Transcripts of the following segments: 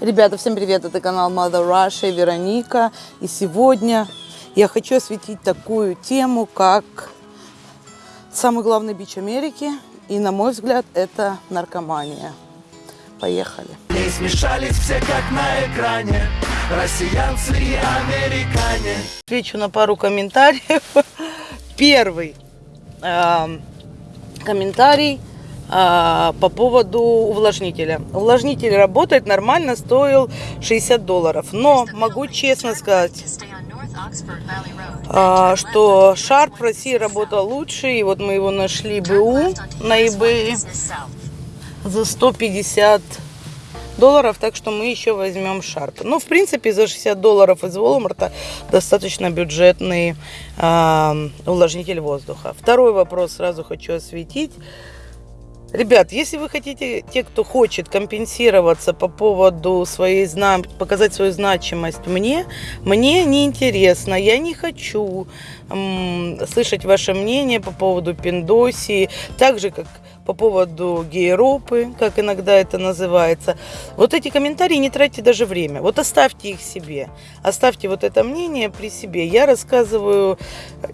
Ребята, всем привет! Это канал Mother Russia, Вероника. И сегодня я хочу осветить такую тему, как самый главный бич Америки. И, на мой взгляд, это наркомания. Поехали! Не смешались все как на экране Россиянцы и американе Отвечу на пару комментариев. Первый э, комментарий э, по поводу увлажнителя. Увлажнитель работает нормально, стоил 60 долларов. Но могу честно сказать, а, что Sharp в России работал лучше. И вот мы его нашли БУ на eBay за 150 долларов, так что мы еще возьмем Sharp. Ну, в принципе, за 60 долларов из Walmart достаточно бюджетный э, увлажнитель воздуха. Второй вопрос сразу хочу осветить. Ребят, если вы хотите, те, кто хочет компенсироваться по поводу своей, показать свою значимость мне, мне не интересно, я не хочу м- слышать ваше мнение по поводу пиндосии, так же, как по поводу гейропы, как иногда это называется. Вот эти комментарии не тратьте даже время. Вот оставьте их себе. Оставьте вот это мнение при себе. Я рассказываю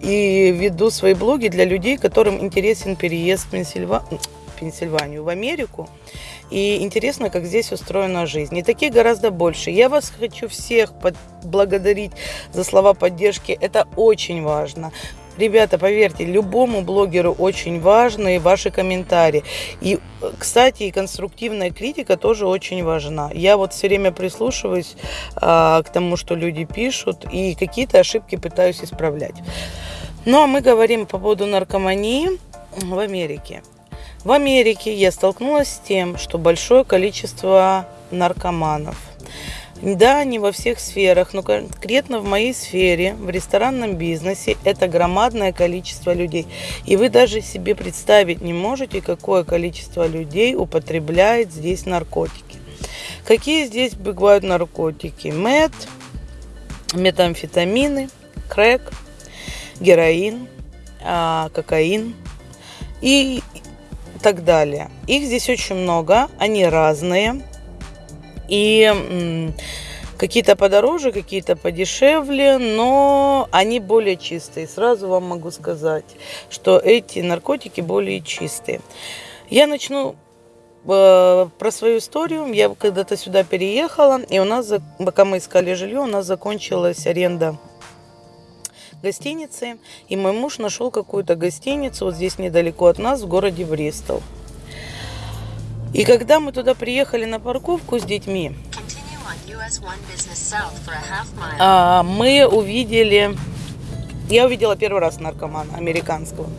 и веду свои блоги для людей, которым интересен переезд в Пенсильванию Пенсильванию, в Америку. И интересно, как здесь устроена жизнь. И таких гораздо больше. Я вас хочу всех благодарить за слова поддержки. Это очень важно. Ребята, поверьте, любому блогеру очень важны ваши комментарии. И, кстати, и конструктивная критика тоже очень важна. Я вот все время прислушиваюсь а, к тому, что люди пишут, и какие-то ошибки пытаюсь исправлять. Ну, а мы говорим по поводу наркомании в Америке. В Америке я столкнулась с тем, что большое количество наркоманов. Да, не во всех сферах, но конкретно в моей сфере, в ресторанном бизнесе, это громадное количество людей. И вы даже себе представить не можете, какое количество людей употребляет здесь наркотики. Какие здесь бывают наркотики? Мед, метамфетамины, крэк, героин, а, кокаин и так далее. Их здесь очень много, они разные. И какие-то подороже, какие-то подешевле, но они более чистые. Сразу вам могу сказать, что эти наркотики более чистые. Я начну э, про свою историю. Я когда-то сюда переехала, и у нас, пока мы искали жилье, у нас закончилась аренда гостиницы. И мой муж нашел какую-то гостиницу вот здесь недалеко от нас, в городе Бристол. И когда мы туда приехали на парковку с детьми, а, мы увидели, я увидела первый раз наркомана американского.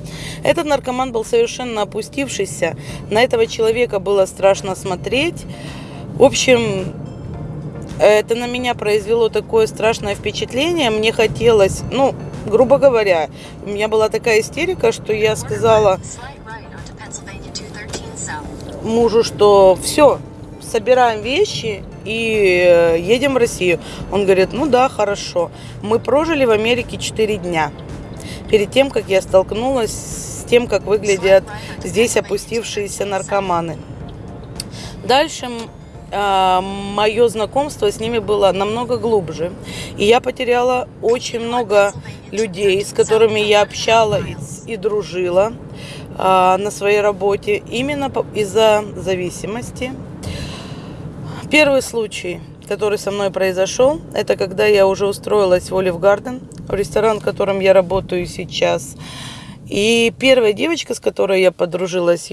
Этот наркоман был совершенно опустившийся. На этого человека было страшно смотреть. В общем, это на меня произвело такое страшное впечатление. Мне хотелось, ну, грубо говоря, у меня была такая истерика, что я сказала мужу, что все, собираем вещи и э, едем в Россию. Он говорит, ну да, хорошо. Мы прожили в Америке 4 дня. Перед тем, как я столкнулась с тем, как выглядят здесь опустившиеся наркоманы. Дальше мое знакомство с ними было намного глубже. И я потеряла очень много людей, с которыми я общалась и дружила а, на своей работе именно из-за зависимости. Первый случай, который со мной произошел, это когда я уже устроилась в Олив Гарден, в ресторан, в котором я работаю сейчас. И первая девочка, с которой я подружилась,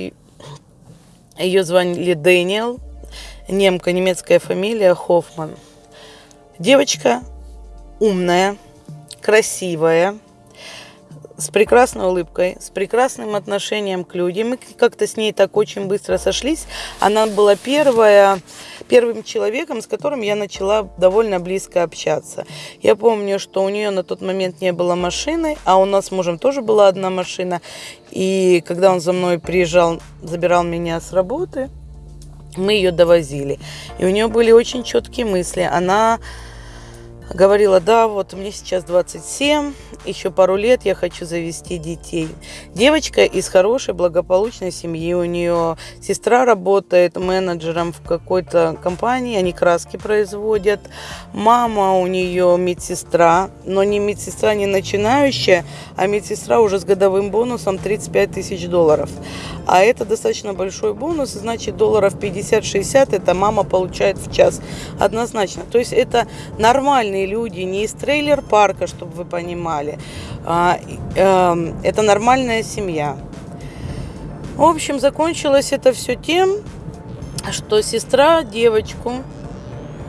ее звали Дэниел, немка, немецкая фамилия Хоффман. Девочка умная, красивая, с прекрасной улыбкой, с прекрасным отношением к людям. Мы как-то с ней так очень быстро сошлись. Она была первая, первым человеком, с которым я начала довольно близко общаться. Я помню, что у нее на тот момент не было машины, а у нас с мужем тоже была одна машина. И когда он за мной приезжал, забирал меня с работы, мы ее довозили. И у нее были очень четкие мысли. Она Говорила, да, вот мне сейчас 27, еще пару лет я хочу завести детей. Девочка из хорошей, благополучной семьи. У нее сестра работает менеджером в какой-то компании, они краски производят. Мама у нее медсестра, но не медсестра не начинающая, а медсестра уже с годовым бонусом 35 тысяч долларов. А это достаточно большой бонус, значит долларов 50-60 это мама получает в час однозначно. То есть это нормальные люди, не из трейлер-парка, чтобы вы понимали. А, э, это нормальная семья. В общем, закончилось это все тем, что сестра девочку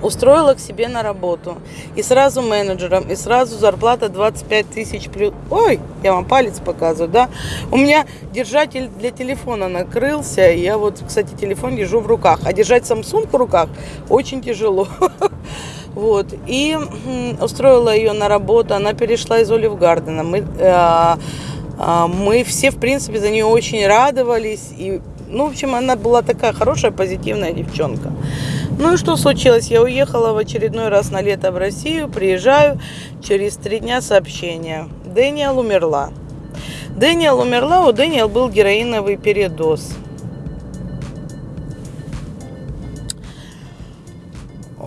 устроила к себе на работу. И сразу менеджером, и сразу зарплата 25 тысяч плюс. Ой, я вам палец показываю, да? У меня держатель для телефона накрылся. Я вот, кстати, телефон держу в руках. А держать Samsung в руках очень тяжело. Вот. И устроила ее на работу. Она перешла из Olive Garden а. Мы, э, э, мы все, в принципе, за нее очень радовались. И, ну, в общем, она была такая хорошая, позитивная девчонка. Ну и что случилось? Я уехала в очередной раз на лето в Россию, приезжаю, через три дня сообщение. Дэниел умерла. Дэниел умерла, у Дэниел был героиновый передоз.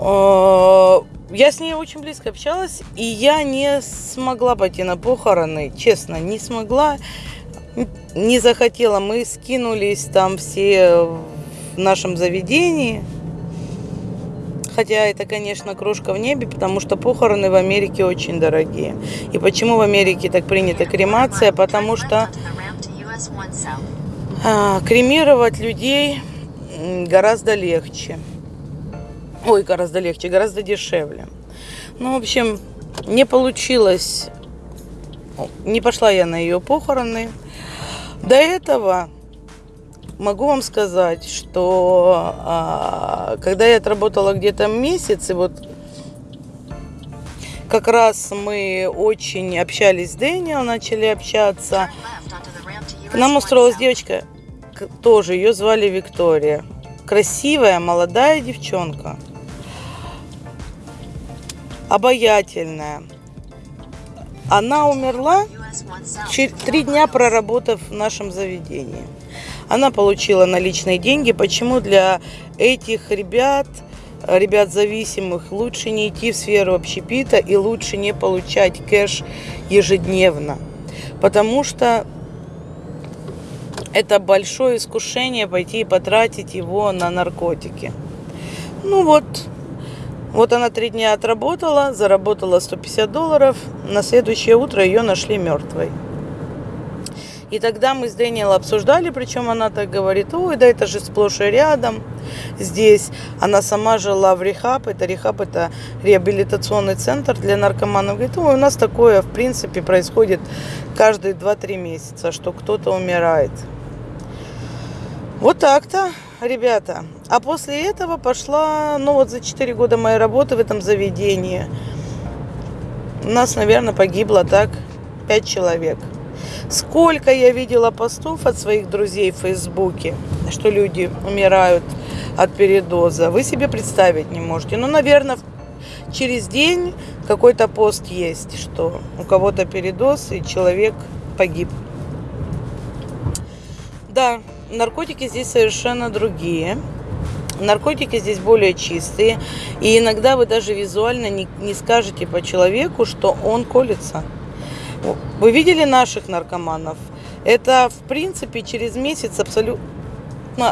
Я с ней очень близко общалась, и я не смогла пойти на похороны, честно, не смогла, не захотела. Мы скинулись там все в нашем заведении, хотя это, конечно, крошка в небе, потому что похороны в Америке очень дорогие. И почему в Америке так принята кремация? Потому что а, кремировать людей гораздо легче. Ой, гораздо легче, гораздо дешевле. Ну, в общем, не получилось, не пошла я на ее похороны. До этого могу вам сказать, что а, когда я отработала где-то месяц, и вот как раз мы очень общались с Дэниел, начали общаться. К нам устроилась девочка, тоже ее звали Виктория. Красивая, молодая девчонка. Обаятельная. Она умерла три дня проработав в нашем заведении. Она получила наличные деньги. Почему для этих ребят, ребят зависимых, лучше не идти в сферу общепита и лучше не получать кэш ежедневно? Потому что это большое искушение пойти и потратить его на наркотики. Ну вот, вот она три дня отработала, заработала 150 долларов. На следующее утро ее нашли мертвой. И тогда мы с Дэниел обсуждали, причем она так говорит, ой, да это же сплошь и рядом здесь. Она сама жила в рехаб, это рехаб, это реабилитационный центр для наркоманов. Говорит, ой, у нас такое, в принципе, происходит каждые 2-3 месяца, что кто-то умирает. Вот так-то, ребята. А после этого пошла, ну вот за 4 года моей работы в этом заведении, у нас, наверное, погибло так 5 человек. Сколько я видела постов от своих друзей в Фейсбуке, что люди умирают от передоза, вы себе представить не можете. Ну, наверное, через день какой-то пост есть, что у кого-то передоз и человек погиб. Да, наркотики здесь совершенно другие. Наркотики здесь более чистые. И иногда вы даже визуально не, не скажете по человеку, что он колется. Вы видели наших наркоманов? Это, в принципе, через месяц абсолютно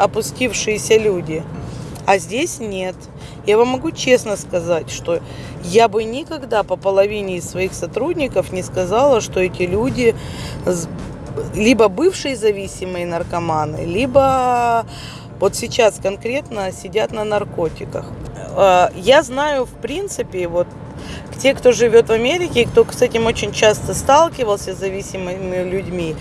опустившиеся люди. А здесь нет. Я вам могу честно сказать, что я бы никогда по половине из своих сотрудников не сказала, что эти люди либо бывшие зависимые наркоманы, либо вот сейчас конкретно сидят на наркотиках. А, я знаю, в принципе, вот те, кто живет в Америке, кто с этим очень часто сталкивался с зависимыми людьми,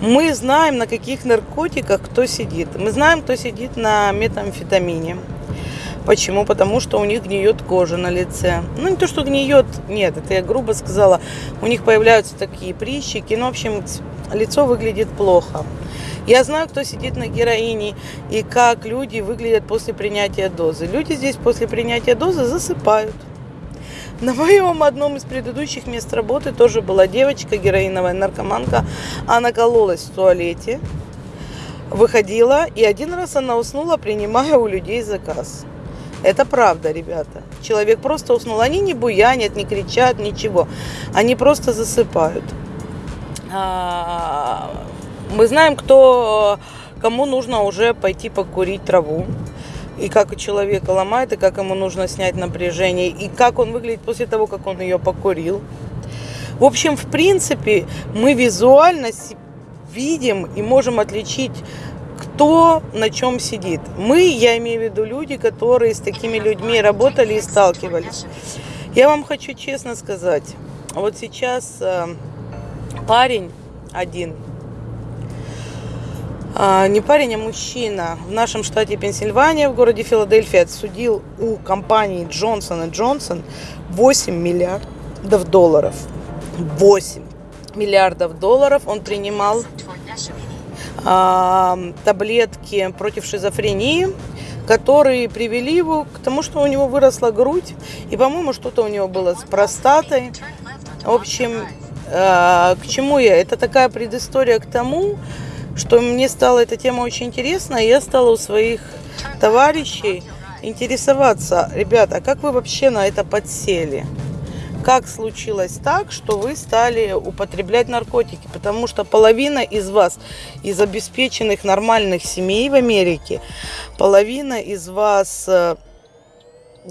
мы знаем, на каких наркотиках кто сидит. Мы знаем, кто сидит на метамфетамине. Почему? Потому что у них гниет кожа на лице. Ну, не то, что гниет, нет, это я грубо сказала. У них появляются такие прыщики. Ну, в общем, лицо выглядит плохо. Я знаю, кто сидит на героине и как люди выглядят после принятия дозы. Люди здесь после принятия дозы засыпают. На моем одном из предыдущих мест работы тоже была девочка, героиновая наркоманка. Она кололась в туалете, выходила, и один раз она уснула, принимая у людей заказ. Это правда, ребята. Человек просто уснул. Они не буянят, не кричат, ничего. Они просто засыпают. А, Мы знаем, кто, кому нужно уже пойти покурить траву. И как человека ломает, и как ему нужно снять напряжение, и как он выглядит после того, как он ее покурил. В общем, в принципе, мы визуально видим и можем отличить, кто на чем сидит. Мы, я имею в виду люди, которые с такими людьми работали и сталкивались. Я вам хочу честно сказать, вот сейчас э, парень один, а, не парень, а мужчина в нашем штате Пенсильвания, в городе Филадельфия, отсудил у компании Джонсон Джонсон 8 миллиардов долларов. 8 миллиардов долларов он принимал а, таблетки против шизофрении, которые привели его к тому, что у него выросла грудь, и, по-моему, что-то у него было с простатой. В общем, к чему я? Это такая предыстория к тому, что мне стала эта тема очень интересна, и я стала у своих товарищей интересоваться, ребята, а как вы вообще на это подсели? Как случилось так, что вы стали употреблять наркотики? Потому что половина из вас, из обеспеченных нормальных семей в Америке, половина из вас э,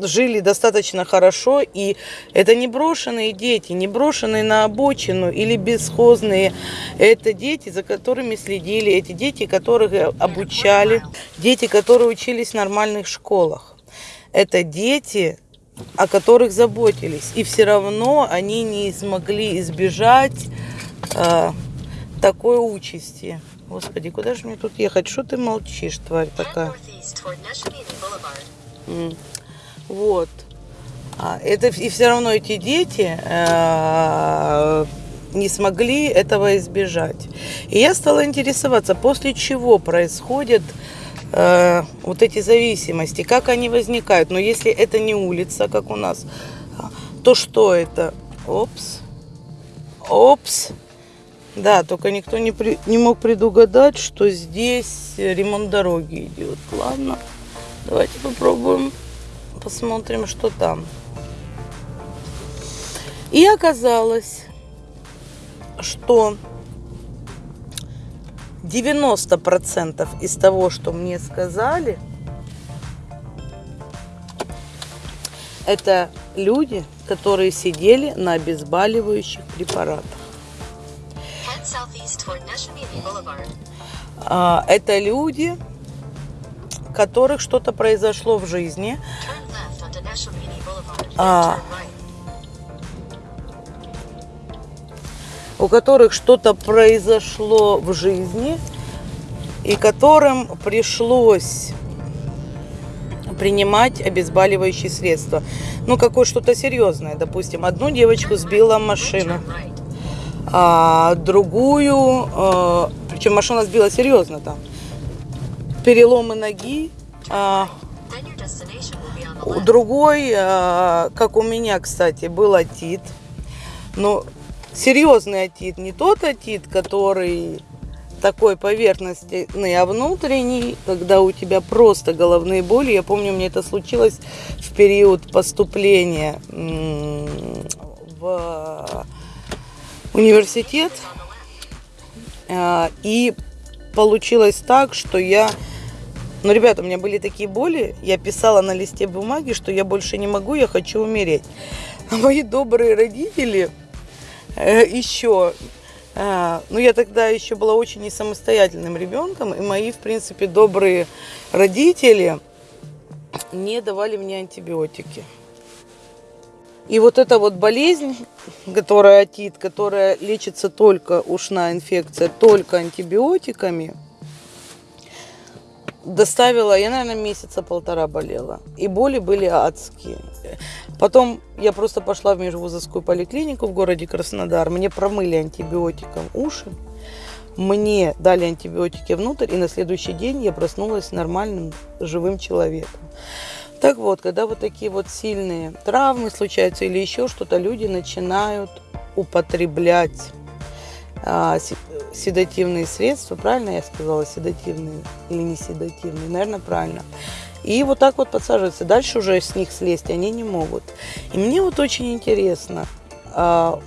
жили достаточно хорошо, и это не брошенные дети, не брошенные на обочину или бесхозные. Это дети, за которыми следили, эти дети, которых обучали, дети, которые учились в нормальных школах. Это дети, о которых заботились. И все равно они не смогли избежать э, такой участи. Господи, куда же мне тут ехать? Что ты молчишь, тварь такая? Вот. А, Это и все равно эти дети э, не смогли этого избежать. И я стала интересоваться, после чего происходят э, вот эти зависимости, как они возникают. Но если это не улица, как у нас, то что это? Опс. Опс. Да, только никто не, при- не мог предугадать, что здесь ремонт дороги идет. Ладно, давайте попробуем, посмотрим, что там. И оказалось, что 90% из того, что мне сказали, это люди, которые сидели на обезболивающих препаратах. А, Это люди, которых что-то произошло в жизни, А. у которых что-то произошло в жизни, и которым пришлось принимать обезболивающие средства. Ну, какое что-то серьезное. Допустим, одну девочку сбила машина, а другую, э, причем машина сбила серьезно там, переломы ноги, а, Другой, э, как у меня, кстати, был отит. Но серьезный отит, не тот отит, который такой поверхностный, а внутренний, когда у тебя просто головные боли. Я помню, мне это случилось в период поступления в университет. А, И получилось так, что я... Ну, ребята, у меня были такие боли, я писала на листе бумаги, что я больше не могу, я хочу умереть. А мои добрые родители э, еще... э, ну, я тогда еще была очень не самостоятельным ребенком, и мои, в принципе, добрые родители не давали мне антибиотики. И вот эта вот болезнь, которая отит, которая лечится только ушная инфекция, только антибиотиками, доставила, я, наверное, месяца полтора болела. И боли были адские. Потом я просто пошла в межвузовскую поликлинику в городе Краснодар. Мне промыли антибиотиком уши. Мне дали антибиотики внутрь, и на следующий день я проснулась нормальным, живым человеком. Так вот, когда вот такие вот сильные травмы случаются или еще что-то, люди начинают употреблять а, седативные средства, правильно я сказала, седативные или не седативные, наверное, правильно. И вот так вот подсаживаются. Дальше уже с них слезть они не могут. И мне вот очень интересно, а,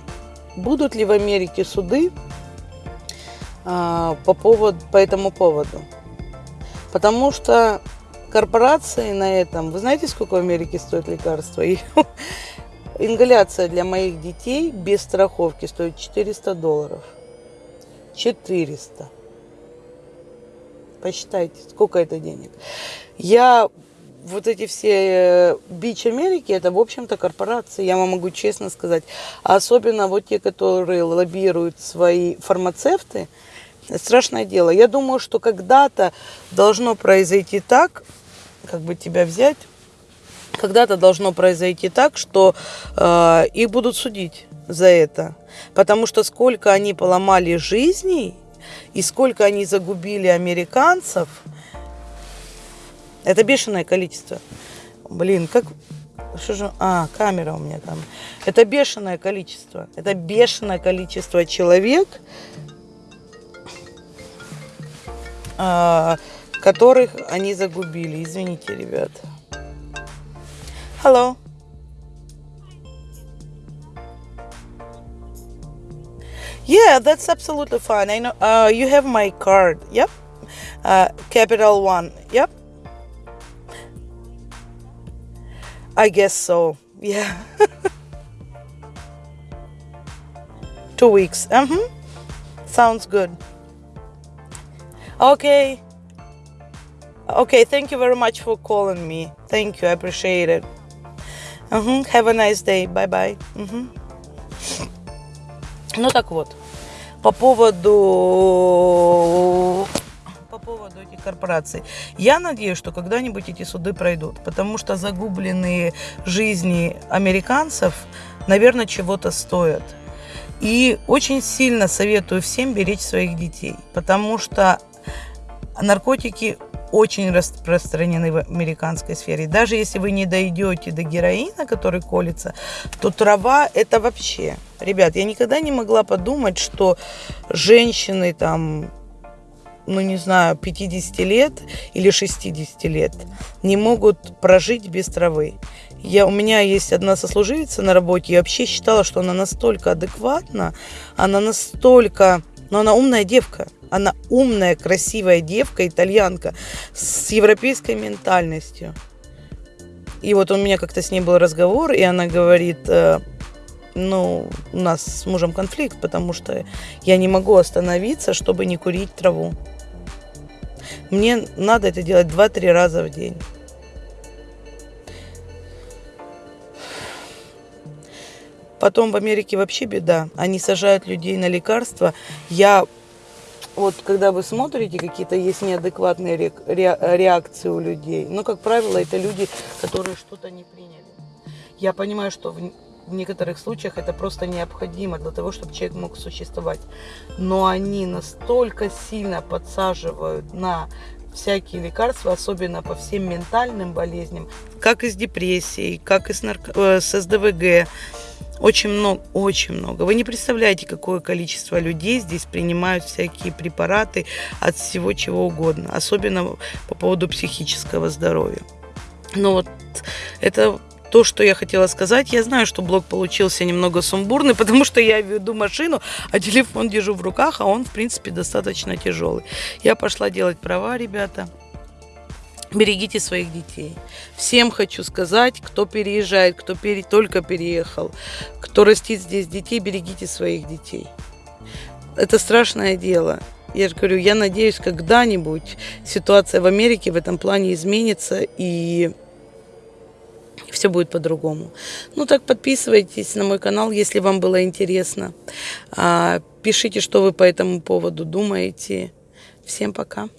будут ли в Америке суды а, по, поводу, по этому поводу. Потому что корпорации на этом, вы знаете, сколько в Америке стоит лекарство? Ингаляция для моих детей без страховки стоит 400 долларов. 400. Посчитайте, сколько это денег. Я вот эти все э, бич Америки, это, в общем-то, корпорации, я вам могу честно сказать. Особенно вот те, которые лоббируют свои фармацевты, страшное дело. Я думаю, что когда-то должно произойти так, как бы тебя взять, когда-то должно произойти так, что э, их будут судить за это. Потому что сколько они поломали жизней и сколько они загубили американцев, это бешеное количество. Блин, как... Что же... А, камера у меня там. Это бешеное количество. Это бешеное количество человек, а, которых они загубили. Извините, ребят. Hello. Yeah, that's absolutely fine. I know. Uh, you have my card. Yep. Uh, Capital One. Yep. I guess so. Yeah. Two weeks. Mm-hmm. Sounds good. Okay. Okay, thank you very much for calling me. Thank you, I appreciate it. Мгм, Have a nice day. Bye-bye. Мгм. Ну так вот, По поводу по поводу этих корпораций. Я надеюсь, что когда-нибудь эти суды пройдут, потому что загубленные жизни американцев, наверное, чего-то стоят. И очень сильно советую всем беречь своих детей, потому что наркотики очень распространены в американской сфере. Даже если вы не дойдете до героина, который колется, то трава это вообще. Ребят, я никогда не могла подумать, что женщины там, ну не знаю, 50 лет или 60 лет не могут прожить без травы. Я, у меня есть одна сослуживица на работе, я вообще считала, что она настолько адекватна, она настолько, но она умная девка, она умная, красивая девка, итальянка, с европейской ментальностью. И вот у меня как-то с ней был разговор, и она говорит, э, ну, у нас с мужем конфликт, потому что я не могу остановиться, чтобы не курить траву. Мне надо это делать 2-3 раза в день. Потом в Америке вообще беда. Они сажают людей на лекарства. Я вот когда вы смотрите, какие-то есть неадекватные ре- ре- реакции у людей. Но, как правило, это люди, которые что-то не приняли. Я понимаю, что в, в некоторых случаях это просто необходимо для того, чтобы человек мог существовать. Но они настолько сильно подсаживают на всякие лекарства, особенно по всем ментальным болезням, как и с депрессией, как и с, нарко- э, с СДВГ. Очень много, очень много. Вы не представляете, какое количество людей здесь принимают всякие препараты от всего чего угодно, особенно по поводу психического здоровья. Но вот это то, что я хотела сказать. Я знаю, что блог получился немного сумбурный, потому что я веду машину, а телефон держу в руках, а он, в принципе, достаточно тяжелый. Я пошла делать права, ребята. Берегите своих детей. Всем хочу сказать, кто переезжает, кто пере- только переехал, кто растит здесь детей, берегите своих детей. Это страшное дело. Я же говорю, я надеюсь, когда-нибудь ситуация в Америке в этом плане изменится и все будет по-другому. Ну так подписывайтесь на мой канал, если вам было интересно. А, Пишите, что вы по этому поводу думаете. Всем пока.